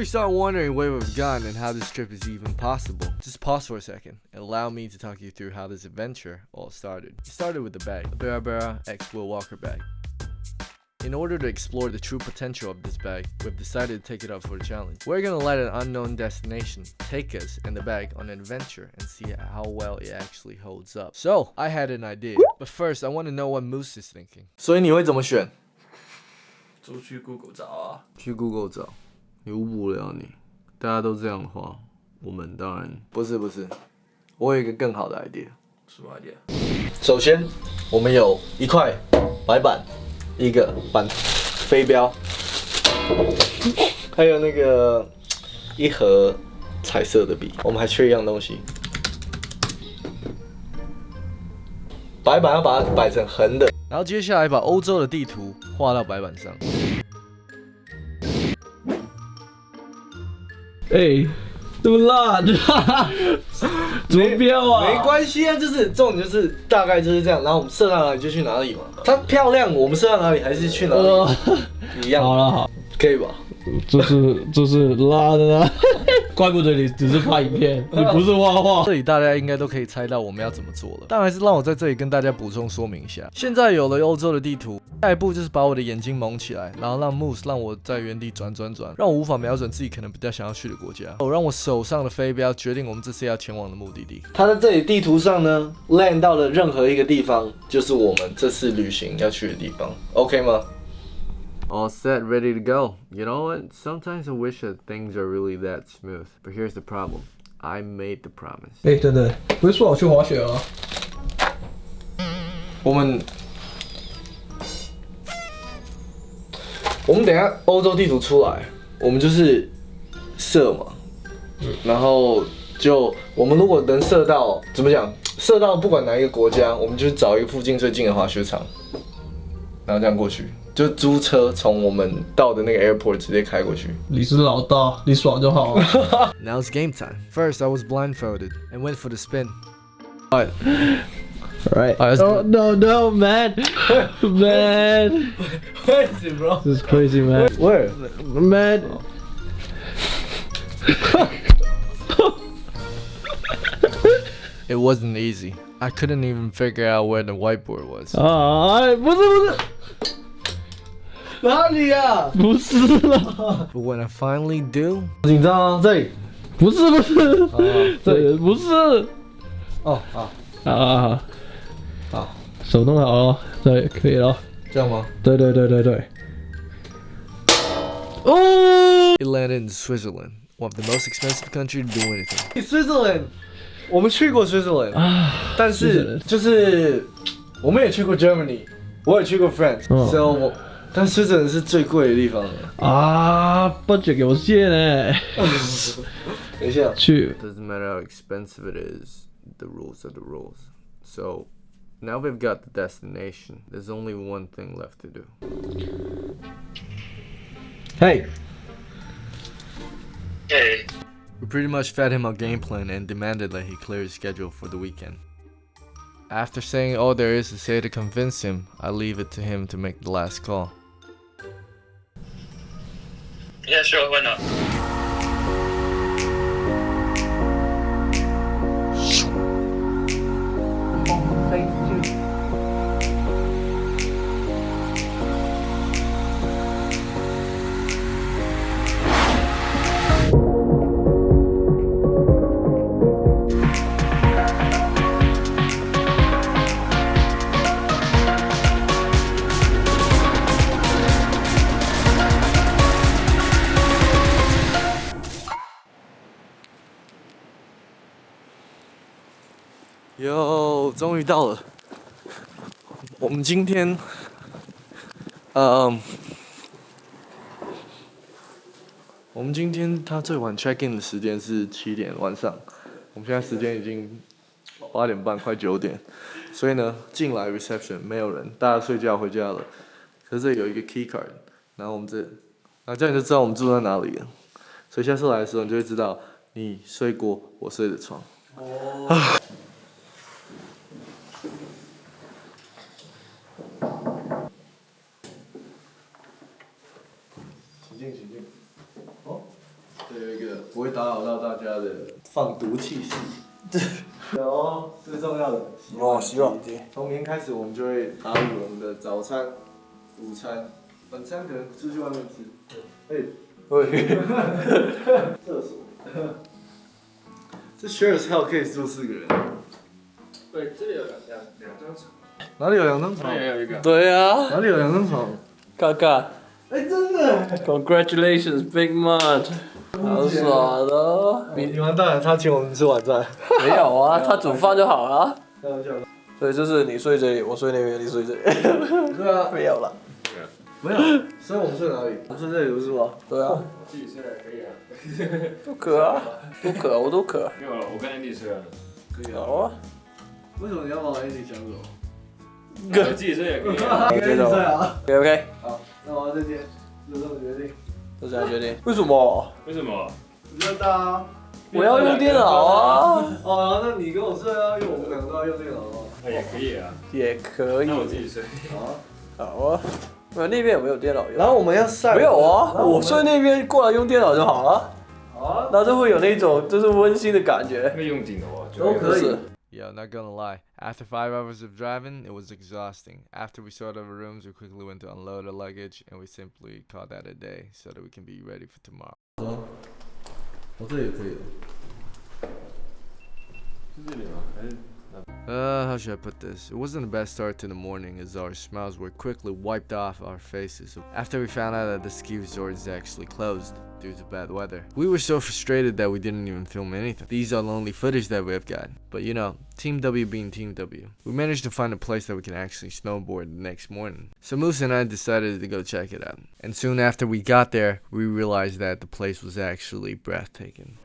you start wondering where we've gone and how this trip is even possible, just pause for a second and allow me to talk you through how this adventure all started. It started with the bag, a Bera Bera X Will Walker bag. In order to explore the true potential of this bag, we've decided to take it up for a challenge. We're gonna let an unknown destination take us and the bag on an adventure and see how well it actually holds up. So, I had an idea, but first I want to know what Moose is thinking. 所以你会怎么选？出去 Google 找啊。去 Google 找， 你误了你。大家都这样的话，我们当然不是不是，我有一个更好的 idea。什么 idea？首先，我们有一块白板，一个板飞镖，还有那个一盒彩色的笔。我们还缺一样东西，白板要把它摆成横的，然后接下来把欧洲的地图画到白板上。哎，这么辣，怎么标啊？没关系啊，就是重点就是大概就是这样，然后我们射到哪里就去哪里嘛。它漂亮，我们射到哪里还是去哪里，一样。好了好，可以吧？这是这是拉的呢，怪不得你只是拍影片，你不是画画。这里大家应该都可以猜到我们要怎么做了，但还是让我在这里跟大家补充说明一下。现在有了欧洲的地图，下一步就是把我的眼睛蒙起来，然后让 Moose 让我在原地转转转，让我无法瞄准自己可能比较想要去的国家。哦，让我手上的飞镖决定我们这次要前往的目的地。它在这里地图上呢，land 到了任何一个地方，就是我们这次旅行要去的地方。OK 吗？All set, ready to go. You know what? Sometimes I wish that things are really that smooth. But here's the problem. I made the promise. 哎，等等，不是说我去滑雪啊？我们我们等下欧洲地图出来，我们就是射嘛，然后就我们如果能射到，怎么讲？射到不管哪一个国家，我们就找一个附近最近的滑雪场，然后这样过去，就租车从我们到的那个 airport 直接开过去。你是老大，你爽就好了。 Now it's game time. First, I was blindfolded and went for the spin. Alright, Right. Alright, let's Oh no no man, man, where is it, bro? this is crazy man, Where? man. It wasn't easy. I couldn't even figure out where the whiteboard was. 啊，哎不是不是，哪里呀？不是啦， But when I finally do, 紧张啊，这里，不是不是，这里不是，哦啊，啊啊好，手弄好了，对，可以了，这样吗对对对对对。哦， ？It landed in Switzerland, one of the most expensive country to do anything. Switzerland， 我们去过 Switzerland，但是 Switzerland 就是我们也去过 Germany，我也去过 France，嗯所以我但 Switzerland 是最贵的地方了。啊，budget 有限呢，等一下，去 Doesn't matter how expensive it is, the rules are the rules. So now we've got the destination. There's only one thing left to do. Hey. Hey. We pretty much fed him our game plan and demanded that he clear his schedule for the weekend. After saying all there is to say to convince him, I leave it to him to make the last call. Yeah, sure, why not? 哟，终于到了。我们今天，嗯，我们今天他最晚 check in 的时间是七点晚上，我们现在时间已经八点半，快九点，所以呢，进来 reception 没有人，大家睡觉回家了。可是这有一个 key card，然后我们这，然后这样你就知道我们住在哪里了。所以下次来的时候，你就会知道你睡过我睡的床。请进，请进。哦，不会打扰到大家的放毒气室。有哦，最重要的。哦，洗碗机。从明天开始，我们就会打理我们的早餐、午餐、晚餐，可能出去外面吃。哎、喂，厕所。这 share hell 可以住四个人。对，这里有两两两张床，哪里有两张床？也有一个。对啊，哪里有两张床？看看哎、真的。，Congratulations，Big Mud，好爽的。你你完蛋了，他请我们吃晚餐。没有啊，他煮饭就好了。开玩笑的。所以就是你睡这里，我睡那边，你睡这里。对啊，没有了。没有。所以我们睡哪里？我们睡这里不是吗？对啊，自己睡可以啊。都可啊，都渴，我都渴。没有了，我跟 Andy 睡了。可以啊。好啊。为什么你要把我 Andy 抢走？我自己睡也可以啊。你睡啊。OK OK，好，那我要这间，就这么决定。就这样决定。为什么？为什么？比较大啊。我要用电脑啊，哦，那你跟我睡啊，因为我们两个都要用电脑啊。那也可以啊。也可以那。我自己睡。好啊。好啊。呃，那边有没有电脑用？然后我们要晒。没有啊，我睡那边过来用电脑就好了，好啊。然后就会有那种就是温馨的感觉。那用顶楼啊，都可以 是 Yeah, not gonna lie. After five hours of driving, it was exhausting. After we sorted our rooms, we quickly went to unload our luggage, and we simply called that a day so that we can be ready for tomorrow. 我这也可以。是这里吗？还是 Uh, how should I put this? It wasn't the best start to the morning as our smiles were quickly wiped off our faces after we found out that the ski resort is actually closed due to bad weather. We were so frustrated that we didn't even film anything. These are the only footage that we have got. But you know, Team W being Team W, we managed to find a place that we can actually snowboard the next morning. So Moose and I decided to go check it out. And soon after we got there, we realized that the place was actually breathtaking.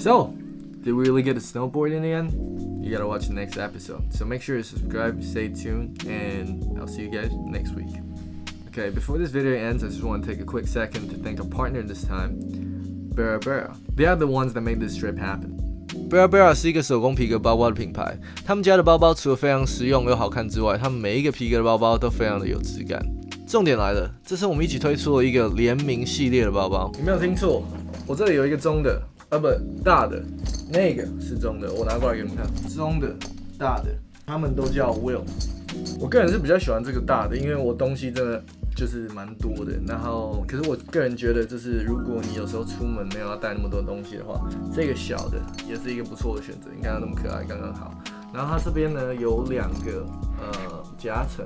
So, did we really get a snowboard in the end? You gotta watch the next episode. So make sure to subscribe, stay tuned, and I'll see you guys next week. Okay, before this video ends, I just want to take a quick second to thank our partner this time, Bera Bera. They are the ones that made this trip happen. Bera Bera 是一个手工皮革包包的品牌，他们家的包包除了非常实用又好看之外，他们每一个皮革的包包都非常的有质感。重点来了，这次我们一起推出了一个联名系列的包包。你没有听错，我这里有一个中的， 啊不大的，那个是中的，我拿过来给你们看，中的、大的，他们都叫 Will。我个人是比较喜欢这个大的，因为我东西真的就是蛮多的。然后，可是我个人觉得，就是如果你有时候出门没有要带那么多东西的话，这个小的也是一个不错的选择。你看它那么可爱，刚刚好。然后它这边呢有两个呃夹层，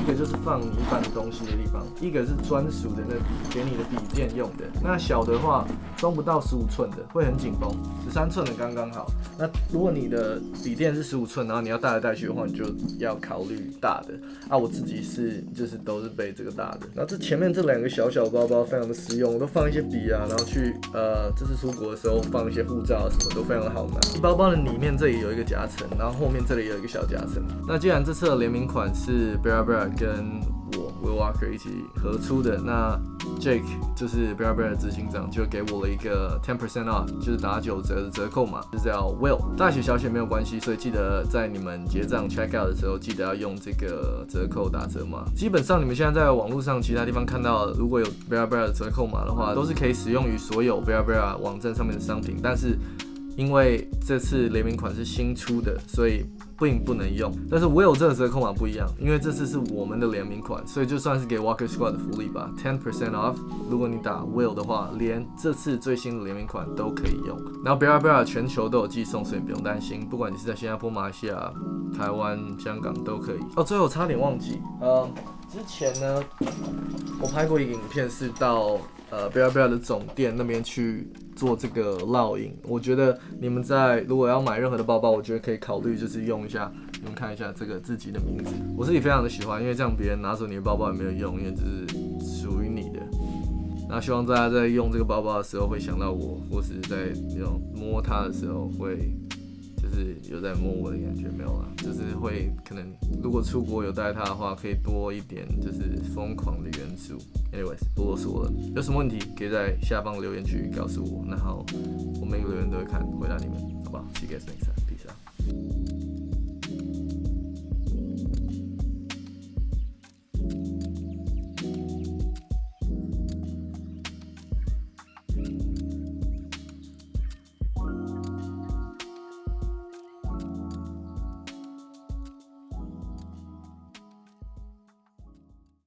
一个就是放你一般东西的地方，一个是专属的那给你的笔电用的。那小的话装不到十五寸的，会很紧绷，十三寸的刚刚好。那如果你的笔电是十五寸，然后你要带来带去的话，你就要考虑大的。啊，我自己是就是都是背这个大的。然后这前面这两个小小包包非常的实用，我都放一些笔啊，然后去呃这次出国的时候放一些护照啊什么都非常的好拿。包包的里面这里有一个夹层，然后后面这里有一个小夹层。那既然这次联名款是 Bera Bera 跟我 Will Walker 一起合出的，那 Jake 就是 Bera Bera 的执行长，就给我了一个 ten percent off，就是打九折的折扣码，就叫 Will。大写小写没有关系，所以记得在你们结账 check out 的时候，记得要用这个折扣打折码。基本上你们现在在网络上其他地方看到，如果有 Bera Bera 的折扣码的话，都是可以使用于所有 Bera Bera 网站上面的商品，但是因为这次联名款是新出的，所以并不能用。但是 Will 这个折扣码不一样，因为这次是我们的联名款，所以就算是给 Walker Squad 的福利吧，ten percent off。如果你打 Will 的话，连这次最新的联名款都可以用。然后 Bera Bera 全球都有寄送，所以不用担心，不管你是在新加坡、马来西亚、台湾、香港都可以。哦，最后差点忘记，呃，之前呢，我拍过一个影片，是到呃 Bera Bera 的总店那边去做这个烙印。我觉得你们在如果要买任何的包包，我觉得可以考虑就是用一下，你们看一下这个自己的名字，我自己非常的喜欢，因为这样别人拿走你的包包也没有用，因为这是属于你的。那希望大家在用这个包包的时候会想到我，或是在那种摸它的时候会。就是有在摸我的感觉没有啊，就是会可能如果出国有带它的话，可以多一点就是疯狂的元素。Anyways，不啰嗦了，有什么问题可以在下方留言区告诉我，然后我每个留言都会看回答你们，好不好？See you guys next time，peace out。